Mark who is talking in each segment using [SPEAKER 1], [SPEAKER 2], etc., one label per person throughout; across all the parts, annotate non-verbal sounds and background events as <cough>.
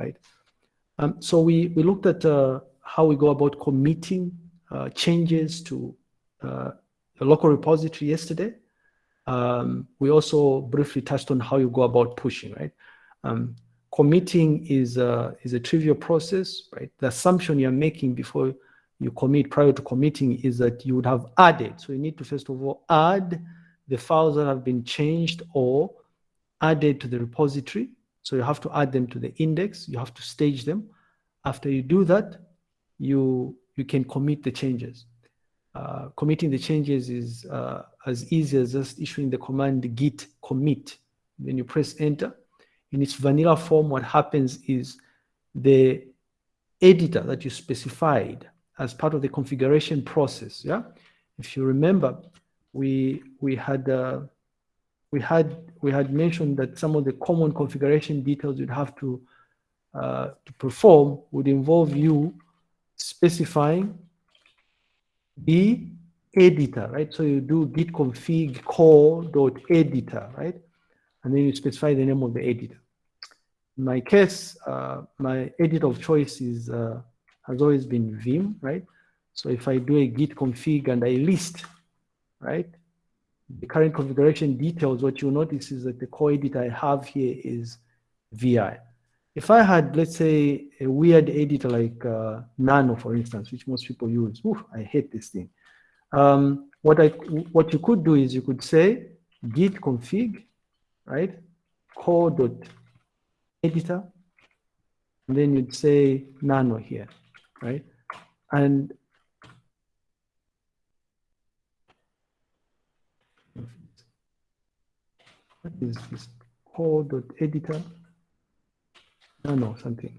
[SPEAKER 1] right? Um, so we, we looked at uh, how we go about committing uh, changes to uh, a local repository yesterday. Um, we also briefly touched on how you go about pushing, right? Um, committing is a, is a trivial process, right? The assumption you're making before you commit prior to committing is that you would have added. So you need to first of all add the files that have been changed or added to the repository. So you have to add them to the index. You have to stage them. After you do that, you, you can commit the changes. Uh, committing the changes is uh, as easy as just issuing the command git commit. Then you press enter. In its vanilla form, what happens is the editor that you specified as part of the configuration process. Yeah, if you remember, we we had uh, we had we had mentioned that some of the common configuration details you'd have to uh, to perform would involve you specifying the editor, right? So you do git config core.editor, right? And then you specify the name of the editor. In my case, uh, my editor of choice is uh, has always been Vim, right? So if I do a git config and I list, right, the current configuration details, what you'll notice is that the core editor I have here is VI. If I had, let's say, a weird editor like uh, Nano, for instance, which most people use, oof, I hate this thing. Um, what I what you could do is you could say git config, right, core editor, and then you'd say Nano here, right, and is this core.editor? No, no, something.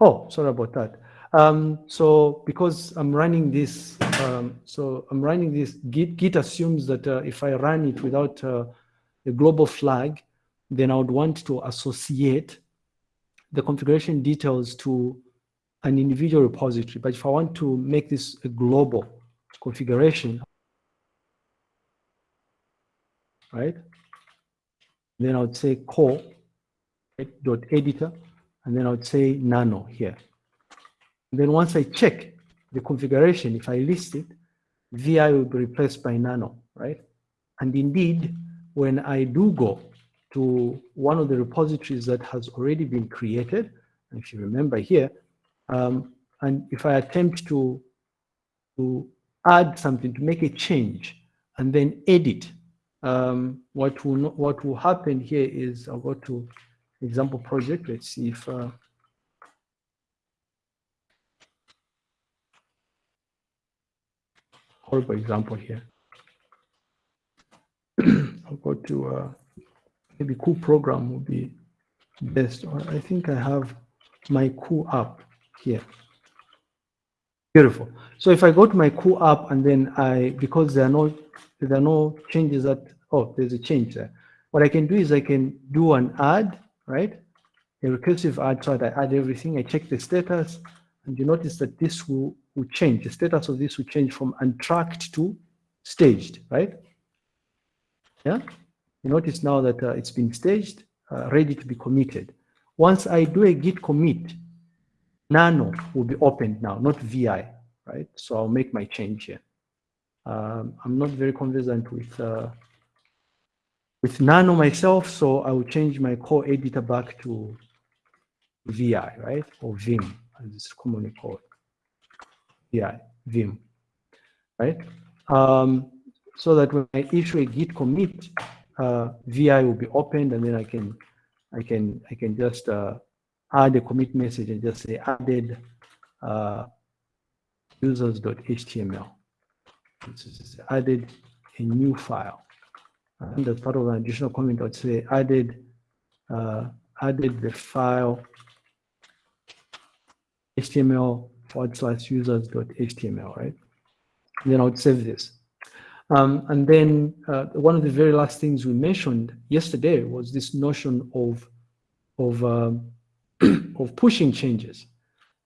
[SPEAKER 1] Oh, sorry about that. Um, so because I'm running this, um, so I'm running this, Git, Git assumes that uh, if I run it without uh, a global flag, then I would want to associate the configuration details to an individual repository. But if I want to make this a global configuration, right? Then I would say core dot editor, and then I would say nano here. And then once I check the configuration, if I list it, VI will be replaced by nano, right? And indeed, when I do go to one of the repositories that has already been created, if you remember here, um, and if I attempt to, to add something, to make a change, and then edit um, what will not, what will happen here is I'll go to example project. Let's see if uh, horrible example here. <clears throat> I'll go to uh, maybe cool program will be best. Or I think I have my cool app here. Beautiful. So if I go to my cool app and then I, because there are no there are no changes that, oh, there's a change there. What I can do is I can do an add, right? A recursive add, so I add everything. I check the status, and you notice that this will, will change. The status of this will change from untracked to staged, right? Yeah? You notice now that uh, it's been staged, uh, ready to be committed. Once I do a git commit, Nano will be opened now, not VI, right? So I'll make my change here. Um, I'm not very conversant with uh, with Nano myself, so I will change my core editor back to VI, right? Or Vim, as it's commonly called. VI, Vim, right? Um, so that when I issue a git commit, uh, VI will be opened, and then I can, I can, I can just uh, add a commit message and just say added uh, users.html added a new file. And as part of an additional comment, I would say added uh, added the file HTML forward slash users.html, right? And then I would save this. Um, and then uh, one of the very last things we mentioned yesterday was this notion of of um, <clears throat> of pushing changes,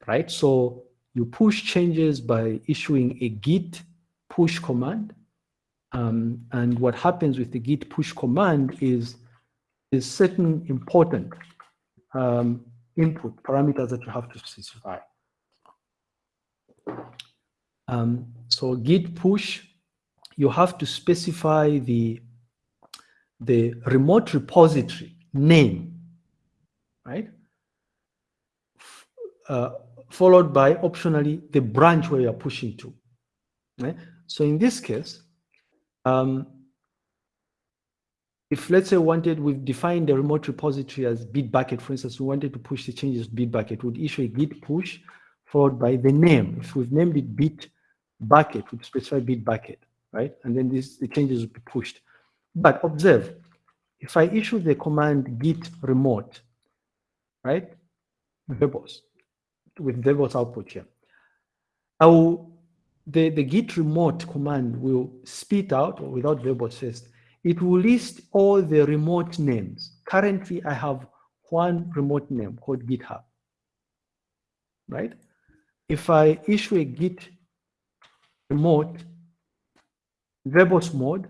[SPEAKER 1] right? So you push changes by issuing a git push command. Um, and what happens with the git push command is, is certain important um, input parameters that you have to specify. Um, so git push, you have to specify the, the remote repository name, right? Uh, followed by optionally the branch where you're pushing to. Right? So in this case, um, if let's say wanted, we've defined the remote repository as Bitbucket, for instance, we wanted to push the changes to Bitbucket, would issue a git push followed by the name. If we've named it Bitbucket, we'd specify Bitbucket, right? And then this, the changes would be pushed. But observe, if I issue the command git remote, right? Verbose, with verbose output here, I will, the, the git remote command will spit out, or without verbose first, it will list all the remote names. Currently, I have one remote name called GitHub, right? If I issue a git remote verbose mode,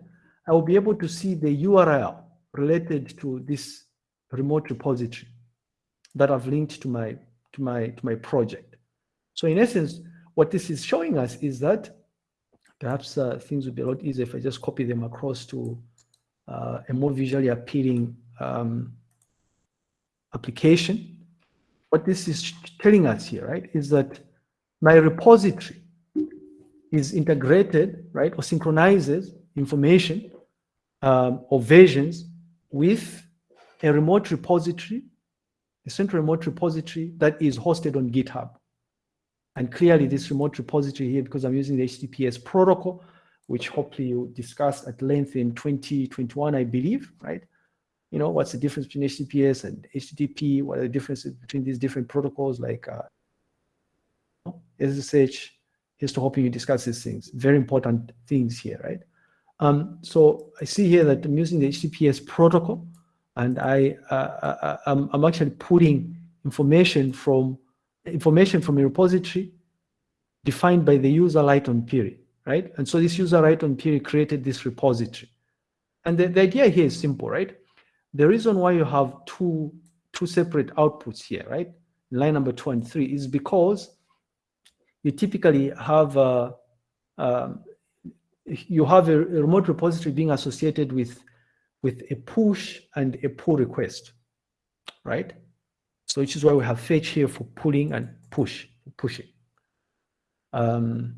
[SPEAKER 1] I will be able to see the URL related to this remote repository that I've linked to my to my to my project. So in essence, what this is showing us is that perhaps uh, things would be a lot easier if I just copy them across to uh, a more visually appealing um, application. What this is telling us here, right, is that my repository is integrated, right, or synchronizes information um, or versions with a remote repository, a central remote repository that is hosted on GitHub. And clearly this remote repository here, because I'm using the HTTPS protocol, which hopefully you discussed at length in 2021, I believe, right? You know, what's the difference between HTTPS and HTTP? What are the differences between these different protocols like uh, SSH? Here's to hoping you discuss these things. Very important things here, right? Um, so I see here that I'm using the HTTPS protocol, and I, uh, uh I am I'm actually putting information from information from a repository defined by the user Lighton Piri right? And so this user Lighton Piri created this repository. And the, the idea here is simple, right? The reason why you have two, two separate outputs here, right? Line number two and three is because you typically have a, um, you have a remote repository being associated with, with a push and a pull request, right? So which is why we have fetch here for pulling and push, pushing. Um,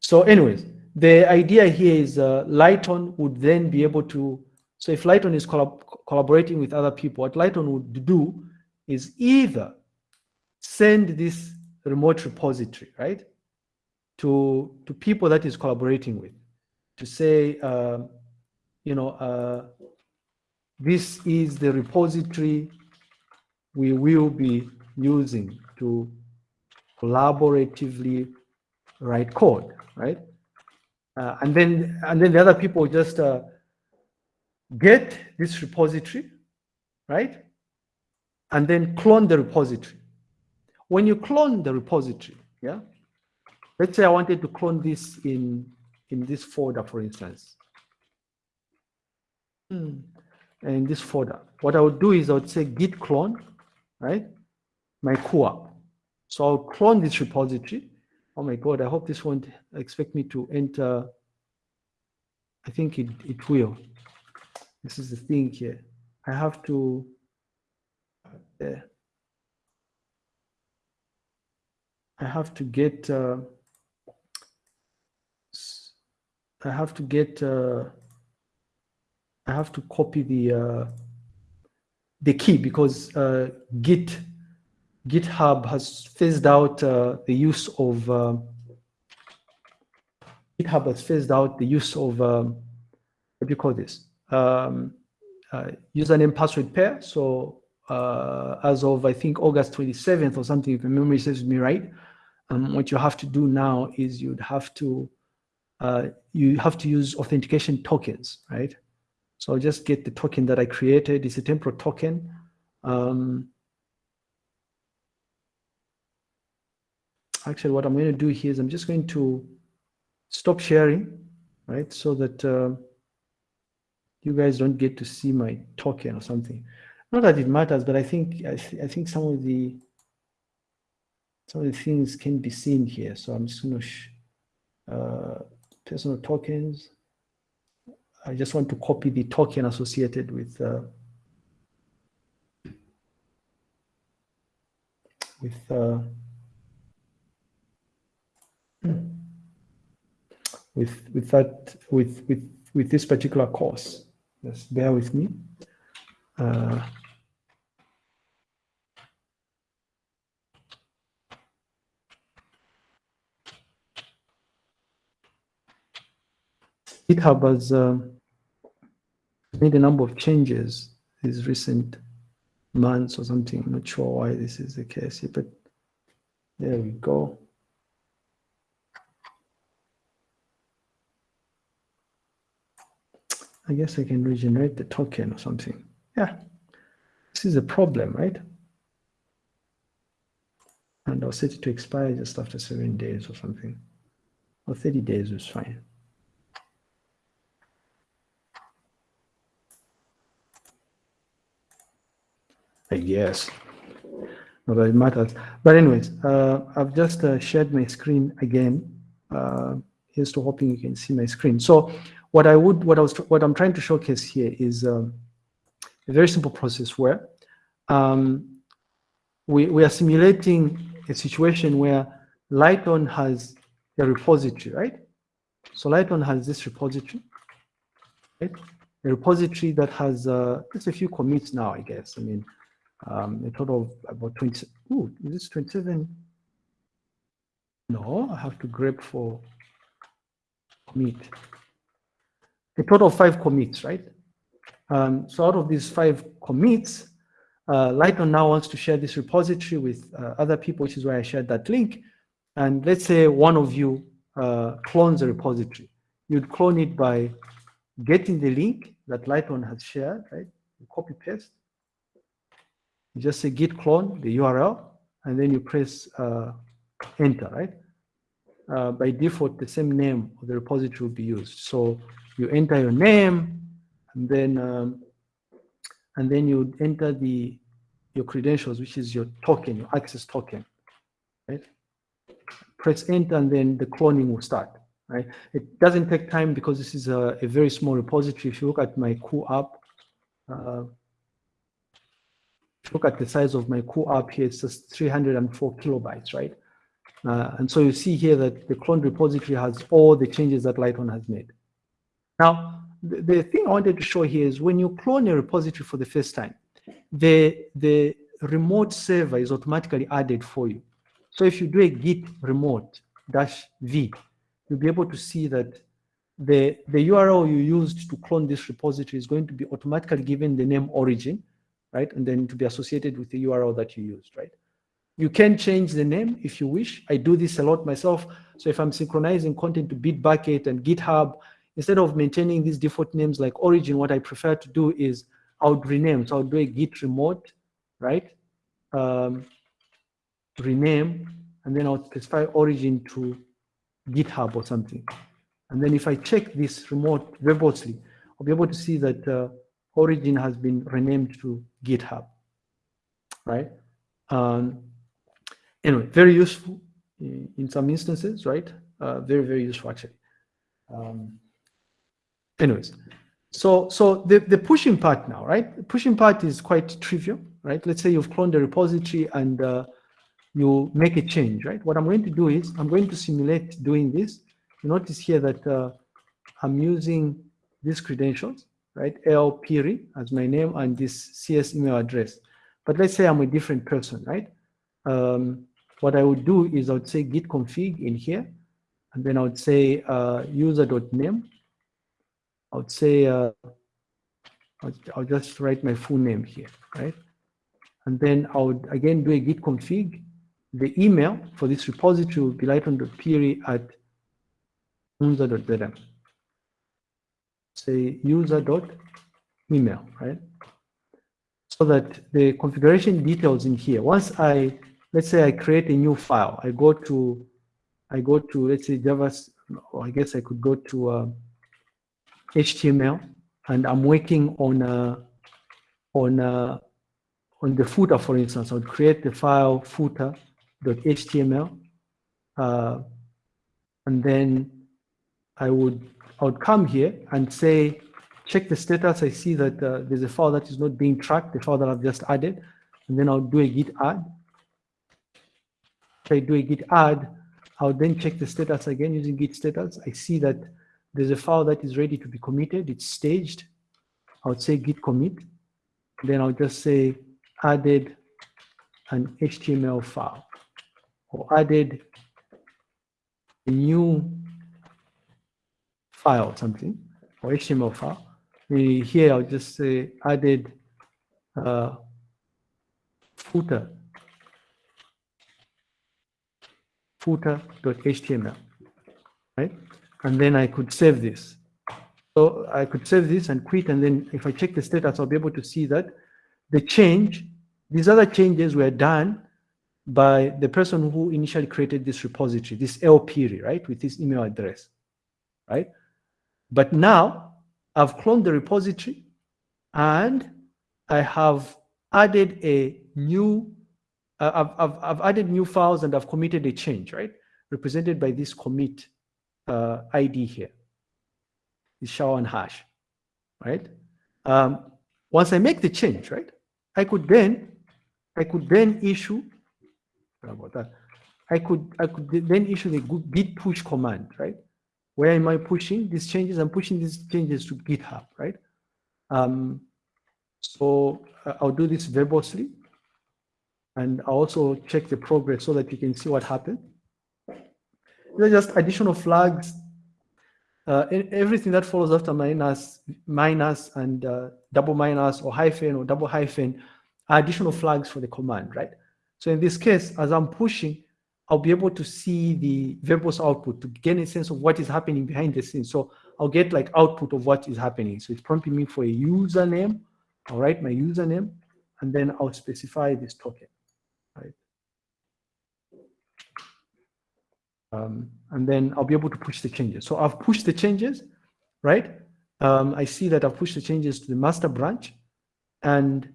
[SPEAKER 1] so anyways, the idea here is uh, Lighton would then be able to, so if Lighton is collab collaborating with other people, what Lighton would do is either send this remote repository, right, to, to people that is collaborating with, to say, uh, you know, uh, this is the repository we will be using to collaboratively write code right? Uh, and then and then the other people just uh, get this repository, right? And then clone the repository. When you clone the repository, yeah, let's say I wanted to clone this in in this folder, for instance. Hmm. In this folder, what I would do is I would say git clone, right? My co So I'll clone this repository oh my God, I hope this won't expect me to enter. I think it, it will. This is the thing here. I have to, uh, I have to get, uh, I have to get, uh, I have to copy the, uh, the key because uh, Git GitHub has phased out uh, the use of uh, GitHub has phased out the use of um, what do you call this um, uh, username password pair. So uh, as of I think August 27th or something, if memory serves me right, um, what you have to do now is you'd have to uh, you have to use authentication tokens, right? So I'll just get the token that I created. It's a temporal token. Um, actually what I'm going to do here is I'm just going to stop sharing, right? So that uh, you guys don't get to see my token or something. not that it matters, but I think I, th I think some of the some of the things can be seen here. So I'm just going to uh, personal tokens. I just want to copy the token associated with uh, with uh, with with that with with with this particular course. Just bear with me. Uh, GitHub has uh, made a number of changes these recent months or something. I'm not sure why this is the case, but there we go. I guess I can regenerate the token or something. Yeah, this is a problem, right? And I'll set it to expire just after seven days or something. Or 30 days is fine. I guess. Not that it matters. But anyways, uh, I've just uh, shared my screen again. Uh, here's to hoping you can see my screen. So what I would, what I was, what I'm trying to showcase here is um, a very simple process where um, we, we are simulating a situation where Lighton has a repository, right? So Lighton has this repository, right? A repository that has uh, just a few commits now, I guess. I mean, um, a total of about 20, ooh, is this 27? No, I have to grab for commit. A total of five commits, right? Um, so out of these five commits, uh, Lighton now wants to share this repository with uh, other people, which is why I shared that link. And let's say one of you uh, clones a repository. You'd clone it by getting the link that Lighton has shared, right? You copy paste, you just say git clone the URL, and then you press uh, enter, right? Uh, by default, the same name of the repository will be used. So you enter your name, and then um, and then you enter the your credentials, which is your token, your access token, right? Press enter, and then the cloning will start, right? It doesn't take time because this is a, a very small repository. If you look at my cool app, uh, look at the size of my cool app here, it's just 304 kilobytes, right? Uh, and so you see here that the clone repository has all the changes that Lighton has made. Now, the, the thing I wanted to show here is when you clone a repository for the first time, the, the remote server is automatically added for you. So if you do a git remote dash v, you'll be able to see that the, the URL you used to clone this repository is going to be automatically given the name origin, right? And then to be associated with the URL that you used, right? You can change the name if you wish. I do this a lot myself. So if I'm synchronizing content to Bitbucket and GitHub, instead of maintaining these default names like origin, what I prefer to do is I would rename. So I'll do a git remote, right? Um, rename, and then I'll specify origin to GitHub or something. And then if I check this remote verbosely, I'll be able to see that uh, origin has been renamed to GitHub, right? Um, anyway, very useful in, some instances, right? Uh, very, very useful actually. Um, anyways, so so the, the pushing part now, right? The pushing part is quite trivial, right? Let's say you've cloned the repository and uh, you make a change, right? What I'm going to do is I'm going to simulate doing this. You notice here that uh, I'm using these credentials right? L Piri as my name and this CS email address. But let's say I'm a different person, right? Um, what I would do is I would say git config in here, and then I would say uh, user.name. I would say, uh, I'll, just write my full name here, right? And then I would again do a git config. The email for this repository will be lighton.piri at unza.zm say user dot email, right? So that the configuration details in here, once I, let's say I create a new file, I go to, I go to, let's say Java, or I guess I could go to uh, HTML and I'm working on a, on a, on the footer, for instance, I would create the file footer.html, uh, and then I would I would come here and say, check the status. I see that uh, there's a file that is not being tracked, the file that I've just added, and then I'll do a git add. If I do a git add, I'll then check the status again using git status. I see that there's a file that is ready to be committed. It's staged. I would say git commit. Then I'll just say added an HTML file or added a new file something or HTML file. Here I'll just say added uh, footer footer.html, right? And then I could save this. So I could save this and quit. And then if I check the status, I'll be able to see that the change, these other changes were done by the person who initially created this repository, this LP, right, with this email address, right? But now I've cloned the repository and I have added a new I've, I've, I've added new files and I've committed a change, right? Represented by this commit uh, ID here, this SHA-1 right? Um, once I make the change, right? I could then, I could then issue, about that? I could, I could then issue the git push command, right? Where am I pushing these changes? I'm pushing these changes to GitHub, right? Um, so uh, I'll do this verbosely and I also check the progress so that you can see what happened. These are just additional flags. Uh, everything that follows after minus, minus and uh, double minus or hyphen or double hyphen are additional flags for the command, right? So in this case, as I'm pushing, I'll be able to see the verbose output to gain a sense of what is happening behind the scenes. So I'll get like output of what is happening. So it's prompting me for a username. I'll write my username, and then I'll specify this token right? Um, and then I'll be able to push the changes. So I've pushed the changes, right? Um, I see that I've pushed the changes to the master branch. And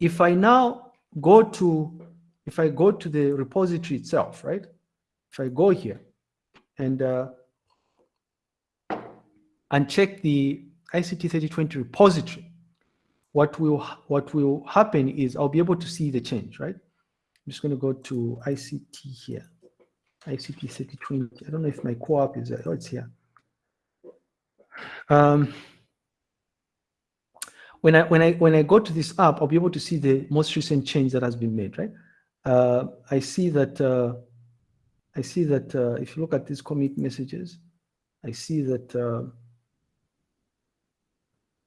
[SPEAKER 1] if I now go to, if I go to the repository itself, right? If I go here and uh, and check the ICT 3020 repository, what will what will happen is I'll be able to see the change, right? I'm just going to go to ICT here, ICT 3020. I don't know if my cool app is there. Oh, it's here. Um, when I when I when I go to this app, I'll be able to see the most recent change that has been made, right? Uh, I see that uh, I see that uh, if you look at these commit messages, I see that uh,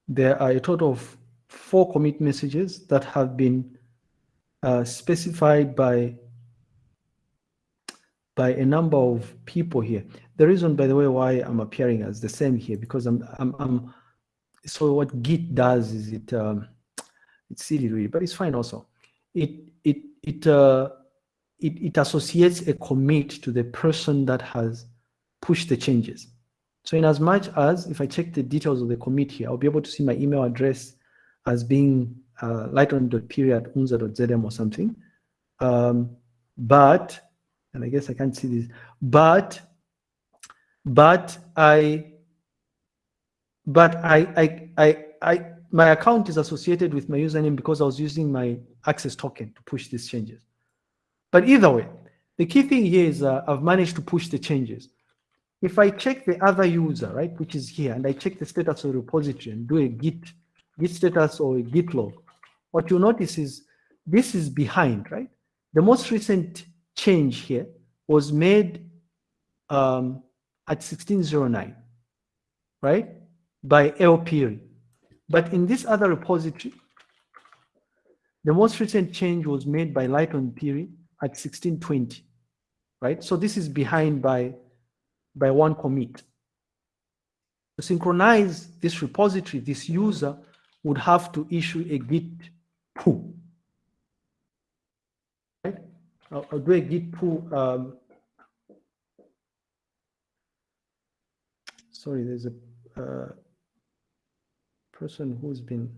[SPEAKER 1] there are a total of four commit messages that have been uh, specified by by a number of people here. The reason, by the way, why I'm appearing as the same here, because I'm, I'm, I'm so what Git does is it, um, it's silly really, but it's fine also. It, it, it, uh, it, it associates a commit to the person that has pushed the changes. So in as much as if I check the details of the commit here, I'll be able to see my email address as being uh, lighton.period unza.zm or something. Um, but, and I guess I can't see this, but, but I, but I, I, I, I, my account is associated with my username because I was using my access token to push these changes. But either way, the key thing here is uh, I've managed to push the changes. If I check the other user, right, which is here, and I check the status of the repository and do a git git status or a git log, what you notice is this is behind, right? The most recent change here was made um, at 1609, right? By LPRI. But in this other repository, the most recent change was made by Lighton Piri at 1620, right? So this is behind by, by one commit. To synchronize this repository, this user would have to issue a git pull. Right? I'll, I'll do a git pull. Um, sorry, there's a uh, person who's been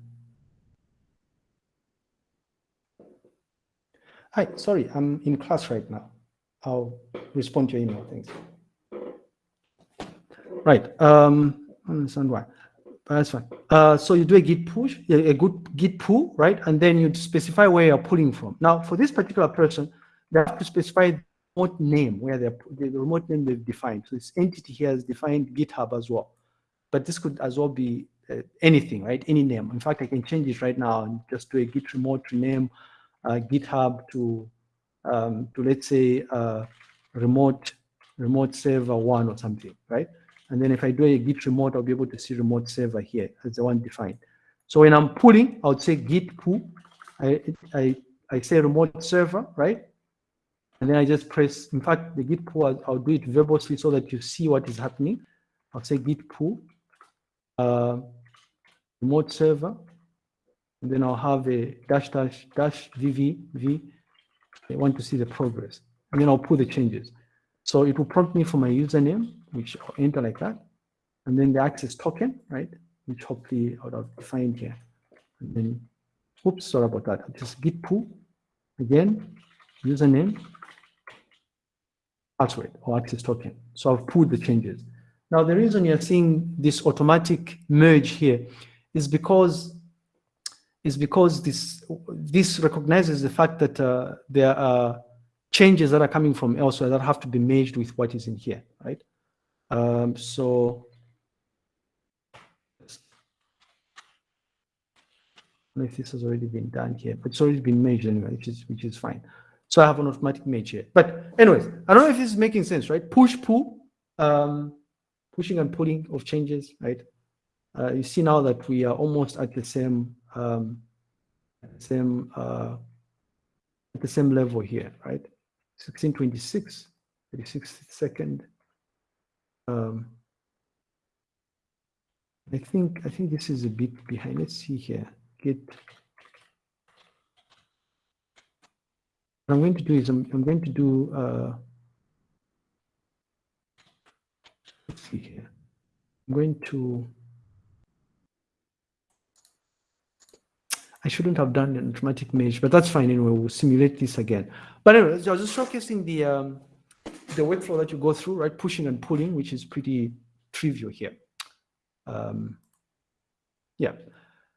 [SPEAKER 1] Hi, sorry, I'm in class right now. I'll respond to your email, thanks. Right, um, I understand why. That's fine. Uh, so you do a git push, a good git pull, right? And then you specify where you're pulling from. Now, for this particular person, they have to specify remote name where they're the remote name they've defined. So this entity here has defined GitHub as well. But this could as well be uh, anything, right? Any name. In fact, I can change it right now and just do a git remote rename uh, GitHub to um, to let's say uh, remote remote server one or something, right? And then if I do a git remote, I'll be able to see remote server here as the one defined. So when I'm pulling, I would say git pull. I, I, I say remote server, right? And then I just press, in fact, the git pull, I'll, I'll do it verbosely so that you see what is happening. I'll say git pull, uh, remote server, and then I'll have a dash dash dash vv v. I want to see the progress, and then I'll pull the changes. So it will prompt me for my username, which I'll enter like that. And then the access token, right? Which hopefully I would have defined here. And then, oops, sorry about that. Just git pull again, username, password or access token. So I've pulled the changes. Now, the reason you're seeing this automatic merge here is because is because this this recognizes the fact that uh, there are changes that are coming from elsewhere that have to be merged with what is in here, right? Um, so if this has already been done here, but it's already been merged anyway, which is which is fine. So I have an automatic merge here. But anyways, I don't know if this is making sense, right? Push, pull, um, pushing and pulling of changes, right? Uh, you see now that we are almost at the same um, same uh, at the same level here, right? 1626, 36 second. Um, I think I think this is a bit behind. Let's see here. Get. What I'm going to do is I'm, I'm going to do. Uh, let's see here. I'm going to. I shouldn't have done an automatic merge, but that's fine anyway. We'll simulate this again. But anyway, I was just showcasing the um, the workflow that you go through, right? Pushing and pulling, which is pretty trivial here. Um, yeah.